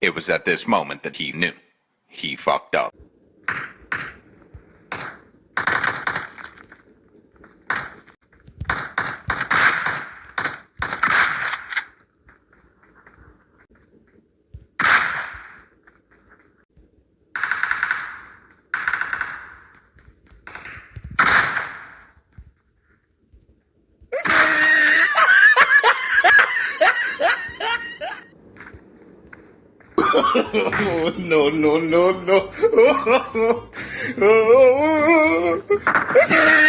It was at this moment that he knew. He fucked up. no, no, no, no.